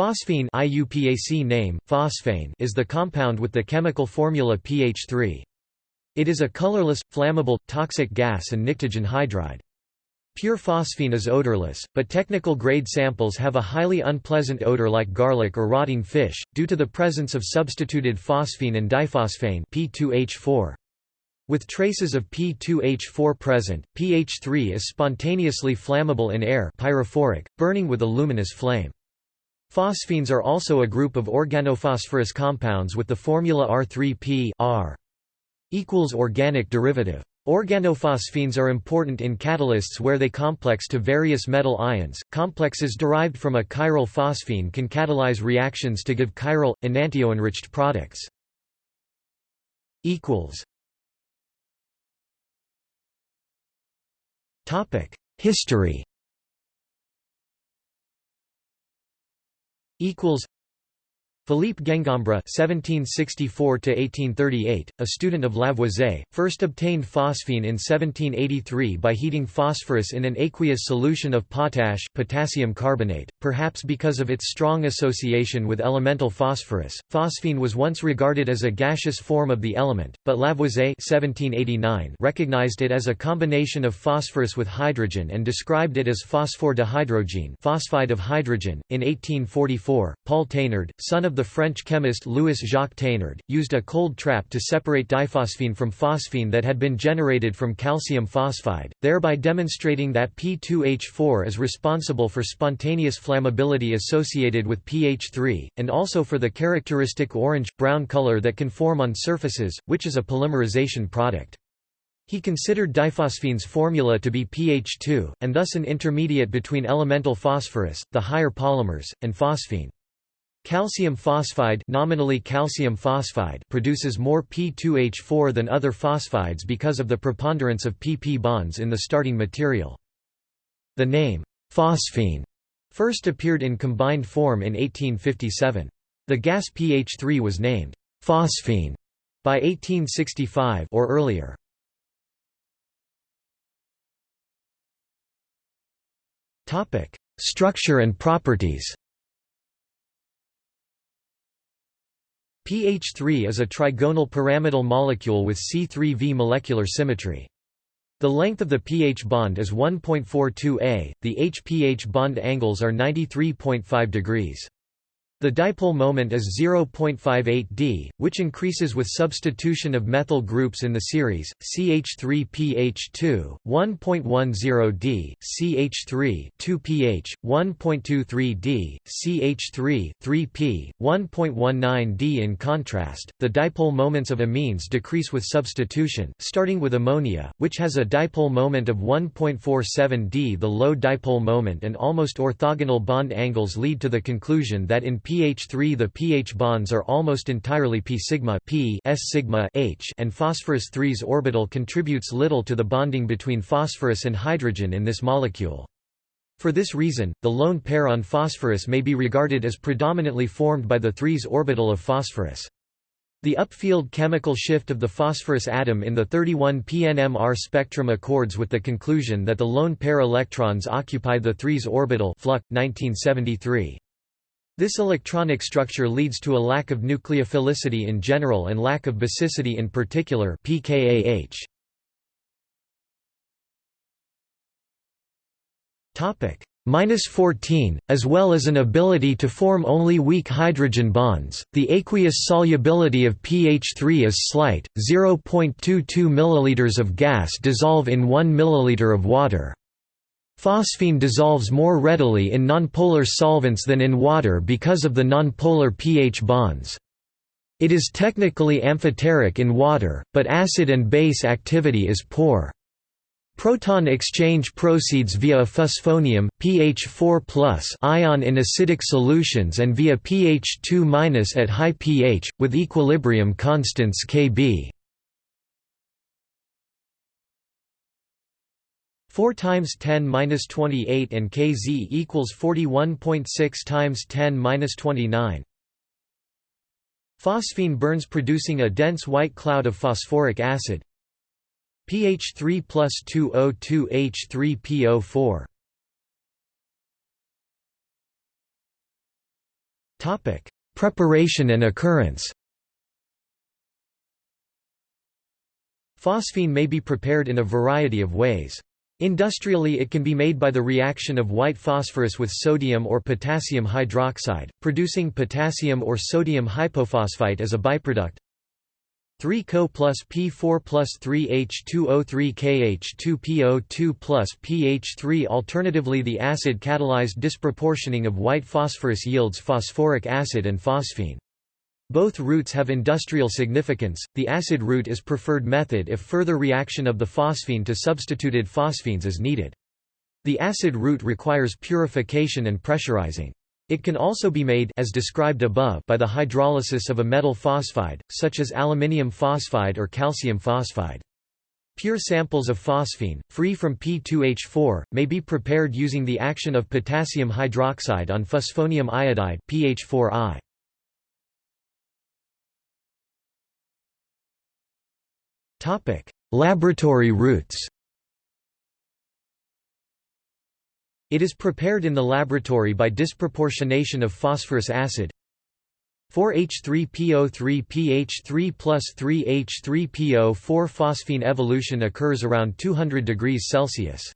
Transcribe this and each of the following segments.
Phosphine IUPAC name, phosphane is the compound with the chemical formula pH3. It is a colorless, flammable, toxic gas and pnictogen hydride. Pure phosphine is odorless, but technical grade samples have a highly unpleasant odor like garlic or rotting fish, due to the presence of substituted phosphine and diphosphane P2H4. With traces of P2H4 present, pH3 is spontaneously flammable in air pyrophoric, burning with a luminous flame. Phosphines are also a group of organophosphorus compounds with the formula R3P R equals organic derivative. Organophosphines are important in catalysts where they complex to various metal ions. Complexes derived from a chiral phosphine can catalyze reactions to give chiral, enantioenriched products. History equals Philippe Gengembre (1764–1838), a student of Lavoisier, first obtained phosphine in 1783 by heating phosphorus in an aqueous solution of potash, potassium carbonate. Perhaps because of its strong association with elemental phosphorus, phosphine was once regarded as a gaseous form of the element, but Lavoisier (1789) recognized it as a combination of phosphorus with hydrogen and described it as phosphore dihydrogene, phosphide of hydrogen. In 1844, Paul Thénard, son of the French chemist Louis-Jacques Thénard, used a cold trap to separate diphosphine from phosphine that had been generated from calcium phosphide, thereby demonstrating that P2H4 is responsible for spontaneous flammability associated with pH3, and also for the characteristic orange-brown color that can form on surfaces, which is a polymerization product. He considered diphosphine's formula to be pH2, and thus an intermediate between elemental phosphorus, the higher polymers, and phosphine. Calcium phosphide, nominally calcium phosphide produces more P2H4 than other phosphides because of the preponderance of PP bonds in the starting material. The name, phosphine, first appeared in combined form in 1857. The gas pH3 was named phosphine by 1865 or earlier. Structure and properties pH3 is a trigonal pyramidal molecule with C3V molecular symmetry. The length of the pH bond is 1.42 a, the H-pH bond angles are 93.5 degrees. The dipole moment is 0.58 d, which increases with substitution of methyl groups in the series, CH3PH2, 1.10 d, CH3 2pH, 1.23 d, CH3 3p, 1.19 d. In contrast, the dipole moments of amines decrease with substitution, starting with ammonia, which has a dipole moment of 1.47 d. The low dipole moment and almost orthogonal bond angles lead to the conclusion that in pH3 the pH bonds are almost entirely p sigma p s sigma h and phosphorus 3's orbital contributes little to the bonding between phosphorus and hydrogen in this molecule. For this reason, the lone pair on phosphorus may be regarded as predominantly formed by the 3's orbital of phosphorus. The upfield chemical shift of the phosphorus atom in the 31 PNMR spectrum accords with the conclusion that the lone pair electrons occupy the 3's orbital Fluck, 1973. This electronic structure leads to a lack of nucleophilicity in general and lack of basicity in particular pKAH. Topic minus 14, as well as an ability to form only weak hydrogen bonds. The aqueous solubility of pH3 is slight, 0.22 ml of gas dissolve in 1 ml of water. Phosphine dissolves more readily in nonpolar solvents than in water because of the nonpolar pH bonds. It is technically amphoteric in water, but acid and base activity is poor. Proton exchange proceeds via a phosphonium pH 4+ ion in acidic solutions and via pH 2- at high pH, with equilibrium constants Kb. 4 times 10 minus 28 and Kz equals 41.6 times 10 minus 29. Phosphine burns producing a dense white cloud of phosphoric acid. pH 3 plus 2O2 H3PO4. Topic: Preparation and occurrence. Phosphine may be prepared in a variety of ways. Industrially it can be made by the reaction of white phosphorus with sodium or potassium hydroxide, producing potassium or sodium hypophosphite as a byproduct. 3Co plus P4 plus 3H2O3 KH2PO2 plus pH3 Alternatively the acid-catalyzed disproportioning of white phosphorus yields phosphoric acid and phosphine. Both routes have industrial significance. The acid route is preferred method if further reaction of the phosphine to substituted phosphines is needed. The acid route requires purification and pressurizing. It can also be made as described above by the hydrolysis of a metal phosphide, such as aluminium phosphide or calcium phosphide. Pure samples of phosphine, free from P2H4, may be prepared using the action of potassium hydroxide on phosphonium iodide PH4I. Laboratory routes It is prepared in the laboratory by disproportionation of phosphorus acid. 4H3PO3 pH3 plus 3H3PO4 phosphine evolution occurs around 200 degrees Celsius.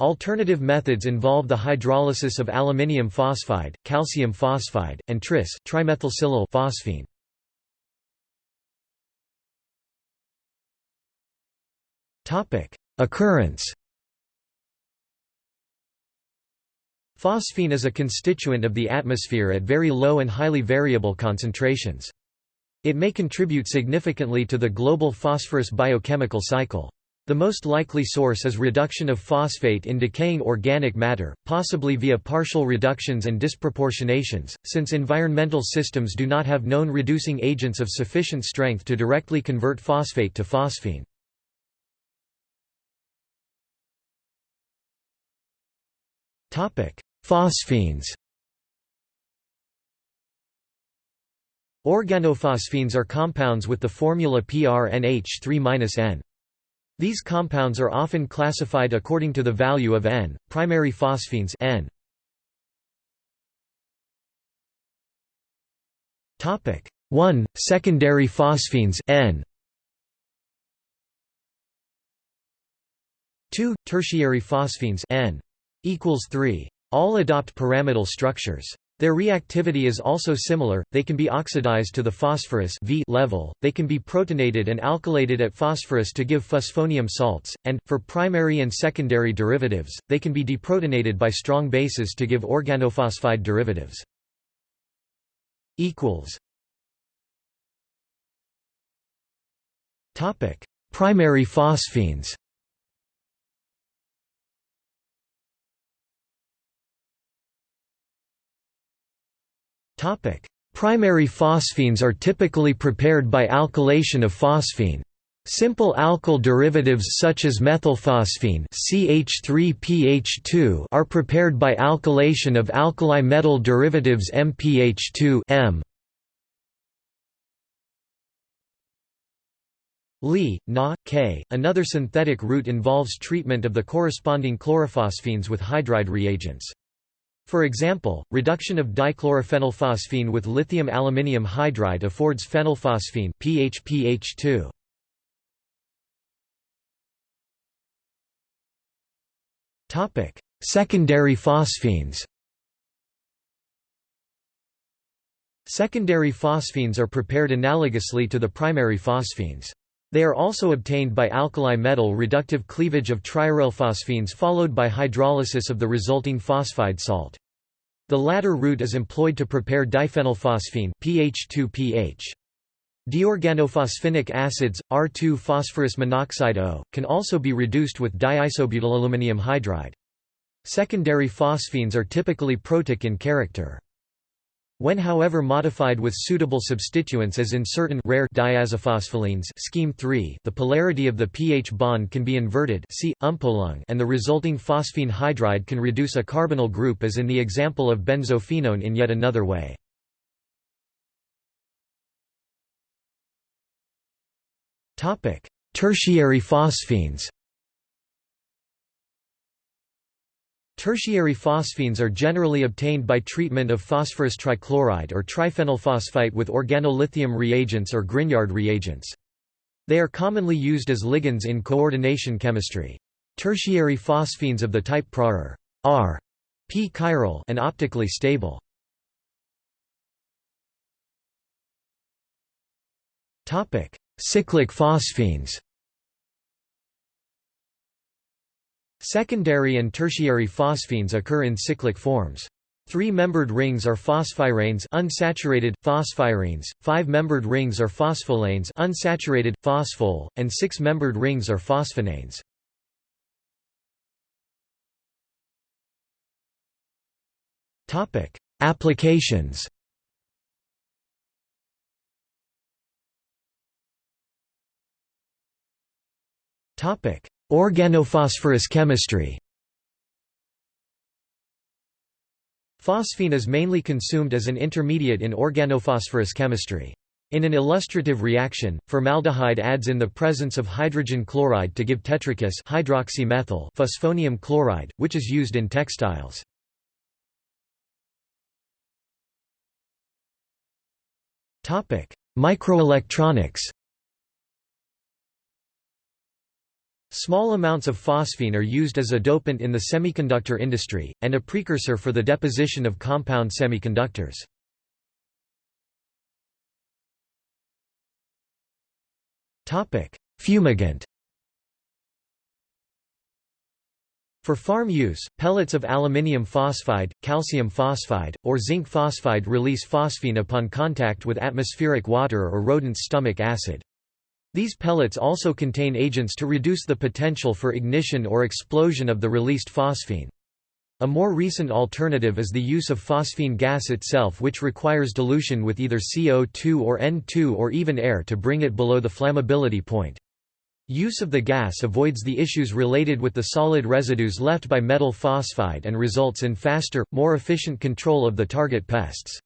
Alternative methods involve the hydrolysis of aluminium phosphide, calcium phosphide, and tris trimethylsilyl phosphine. Occurrence Phosphine is a constituent of the atmosphere at very low and highly variable concentrations. It may contribute significantly to the global phosphorus biochemical cycle. The most likely source is reduction of phosphate in decaying organic matter, possibly via partial reductions and disproportionations, since environmental systems do not have known reducing agents of sufficient strength to directly convert phosphate to phosphine. Phosphines. Organophosphines are compounds with the formula PRNH3-N. These compounds are often classified according to the value of N, primary phosphines N. Topic. 1 secondary phosphines N. 2 tertiary phosphines N equals 3 all adopt pyramidal structures. Their reactivity is also similar, they can be oxidized to the phosphorus v level, they can be protonated and alkylated at phosphorus to give phosphonium salts, and, for primary and secondary derivatives, they can be deprotonated by strong bases to give organophosphide derivatives. Primary phosphines Primary phosphines are typically prepared by alkylation of phosphine. Simple alkyl derivatives such as methylphosphine CH3PH2 are prepared by alkylation of alkali metal derivatives MPH2 M. Li, Na, K. Another synthetic route involves treatment of the corresponding chlorophosphines with hydride reagents. For example, reduction of dichlorophenylphosphine with lithium aluminium hydride affords phenylphosphine PHPH2. Topic: Secondary phosphines. Secondary phosphines are prepared analogously to the primary phosphines. They are also obtained by alkali metal reductive cleavage of triarylphosphines followed by hydrolysis of the resulting phosphide salt. The latter route is employed to prepare diphenylphosphine PH2PH. Diorganophosphinic acids, R2-phosphorus monoxide O, can also be reduced with diisobutylaluminium hydride. Secondary phosphines are typically protic in character. When however modified with suitable substituents as in certain rare diazaphospholenes scheme 3, the polarity of the pH bond can be inverted see, umpolung and the resulting phosphine hydride can reduce a carbonyl group as in the example of benzophenone in yet another way. Tertiary phosphines Tertiary phosphines are generally obtained by treatment of phosphorus trichloride or triphenylphosphite with organolithium reagents or Grignard reagents. They are commonly used as ligands in coordination chemistry. Tertiary phosphines of the type PRA are p-chiral and optically stable. Topic: Cyclic phosphines. Secondary and tertiary phosphines occur in cyclic forms. Three-membered rings are phosphiranes unsaturated, phosphirenes, five-membered rings are phospholanes unsaturated, phosphol, and six-membered rings are phosphinanes. Applications Organophosphorus chemistry Phosphine is mainly consumed as an intermediate in organophosphorus chemistry. In an illustrative reaction, formaldehyde adds in the presence of hydrogen chloride to give tetrakis hydroxymethyl phosphonium chloride, which is used in textiles. Microelectronics Small amounts of phosphine are used as a dopant in the semiconductor industry, and a precursor for the deposition of compound semiconductors. Fumigant For farm use, pellets of aluminium phosphide, calcium phosphide, or zinc phosphide release phosphine upon contact with atmospheric water or rodent's stomach acid. These pellets also contain agents to reduce the potential for ignition or explosion of the released phosphine. A more recent alternative is the use of phosphine gas itself which requires dilution with either CO2 or N2 or even air to bring it below the flammability point. Use of the gas avoids the issues related with the solid residues left by metal phosphide and results in faster, more efficient control of the target pests.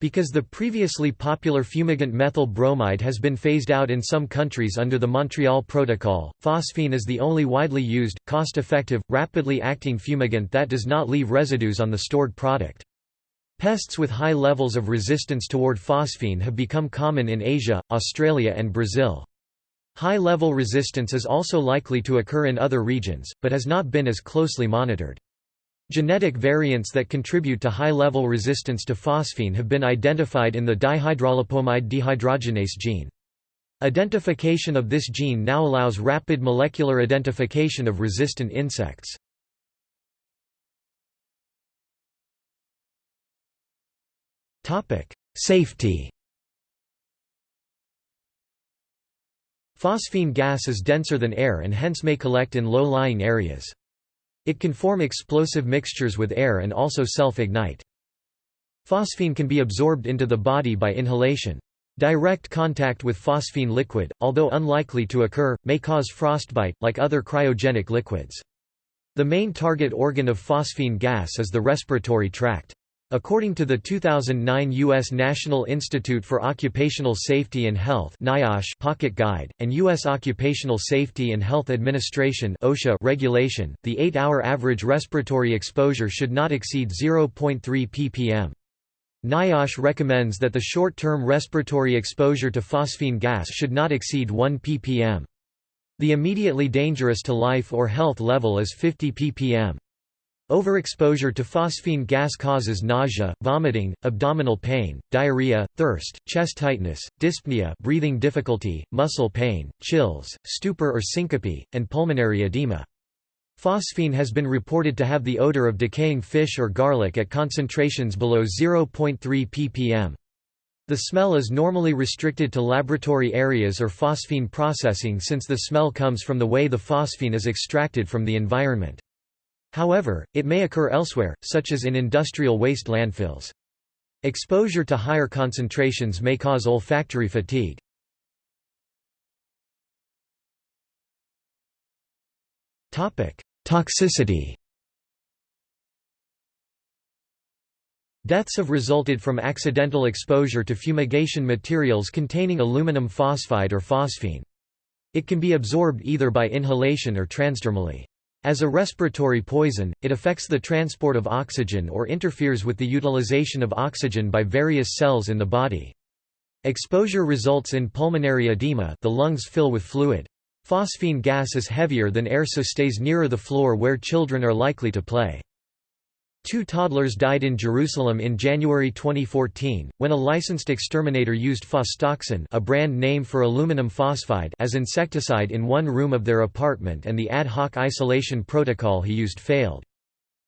Because the previously popular fumigant methyl bromide has been phased out in some countries under the Montreal Protocol, phosphine is the only widely used, cost-effective, rapidly acting fumigant that does not leave residues on the stored product. Pests with high levels of resistance toward phosphine have become common in Asia, Australia and Brazil. High-level resistance is also likely to occur in other regions, but has not been as closely monitored. Genetic variants that contribute to high-level resistance to phosphine have been identified in the dihydrolipoamide dehydrogenase gene. Identification of this gene now allows rapid molecular identification of resistant insects. Safety Phosphine gas is denser than air and hence may collect in low-lying areas. It can form explosive mixtures with air and also self-ignite. Phosphine can be absorbed into the body by inhalation. Direct contact with phosphine liquid, although unlikely to occur, may cause frostbite, like other cryogenic liquids. The main target organ of phosphine gas is the respiratory tract. According to the 2009 U.S. National Institute for Occupational Safety and Health NIOSH Pocket Guide, and U.S. Occupational Safety and Health Administration OSHA regulation, the 8-hour average respiratory exposure should not exceed 0.3 ppm. NIOSH recommends that the short-term respiratory exposure to phosphine gas should not exceed 1 ppm. The immediately dangerous to life or health level is 50 ppm. Overexposure to phosphine gas causes nausea, vomiting, abdominal pain, diarrhea, thirst, chest tightness, dyspnea breathing difficulty, muscle pain, chills, stupor or syncope, and pulmonary edema. Phosphine has been reported to have the odor of decaying fish or garlic at concentrations below 0.3 ppm. The smell is normally restricted to laboratory areas or phosphine processing since the smell comes from the way the phosphine is extracted from the environment. However, it may occur elsewhere, such as in industrial waste landfills. Exposure to higher concentrations may cause olfactory fatigue. Toxicity Deaths have resulted from accidental exposure to fumigation materials containing aluminum phosphide or phosphine. It can be absorbed either by inhalation or transdermally. As a respiratory poison, it affects the transport of oxygen or interferes with the utilization of oxygen by various cells in the body. Exposure results in pulmonary edema the lungs fill with fluid. Phosphine gas is heavier than air so stays nearer the floor where children are likely to play. Two toddlers died in Jerusalem in January 2014, when a licensed exterminator used phostoxin a brand name for aluminum phosphide as insecticide in one room of their apartment and the ad hoc isolation protocol he used failed.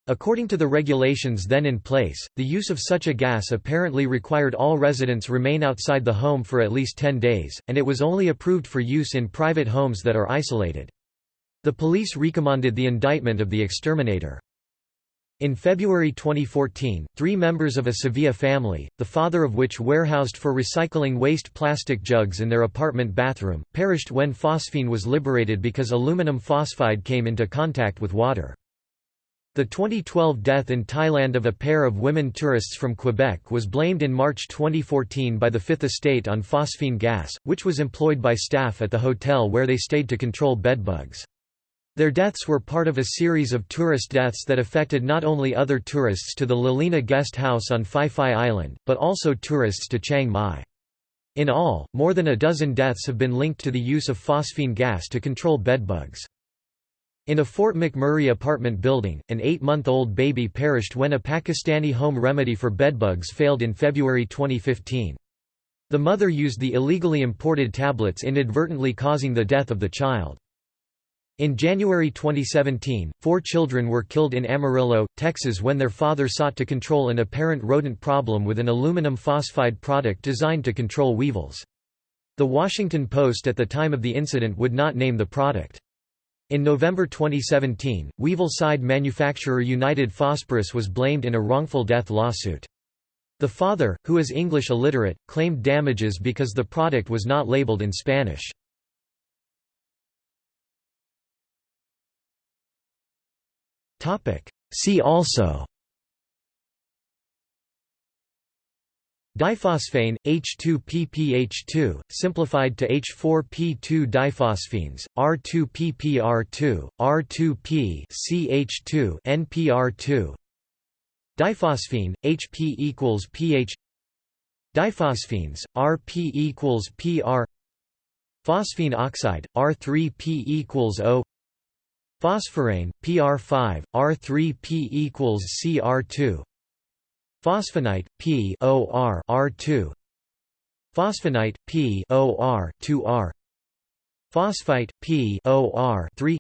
According to the regulations then in place, the use of such a gas apparently required all residents remain outside the home for at least 10 days, and it was only approved for use in private homes that are isolated. The police recommended the indictment of the exterminator. In February 2014, three members of a Sevilla family, the father of which warehoused for recycling waste plastic jugs in their apartment bathroom, perished when phosphine was liberated because aluminum phosphide came into contact with water. The 2012 death in Thailand of a pair of women tourists from Quebec was blamed in March 2014 by the Fifth Estate on phosphine gas, which was employed by staff at the hotel where they stayed to control bedbugs. Their deaths were part of a series of tourist deaths that affected not only other tourists to the Laleena guest house on Phi Phi Island, but also tourists to Chiang Mai. In all, more than a dozen deaths have been linked to the use of phosphine gas to control bedbugs. In a Fort McMurray apartment building, an eight-month-old baby perished when a Pakistani home remedy for bedbugs failed in February 2015. The mother used the illegally imported tablets inadvertently causing the death of the child. In January 2017, four children were killed in Amarillo, Texas when their father sought to control an apparent rodent problem with an aluminum phosphide product designed to control weevils. The Washington Post at the time of the incident would not name the product. In November 2017, Weevil-Cide manufacturer United Phosphorus was blamed in a wrongful death lawsuit. The father, who is English illiterate, claimed damages because the product was not labeled in Spanish. See also Diphosphane, H2PPH2, simplified to H4P2 diphosphenes, R2PPR2, R2P CH2 NPR2 Diphosphine, HP equals pH Diphosphenes, RP equals PR Phosphine oxide, R3P equals O Phosphorane, PR5, R3P equals CR2 Phosphonite, P OR R2 Phosphonite, P OR 2R Phosphite, P OR 3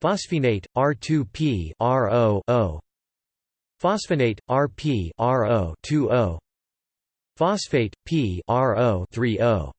Phosphonate, R2P RO O Phosphonate, RP RO 2O Phosphate, P RO 3O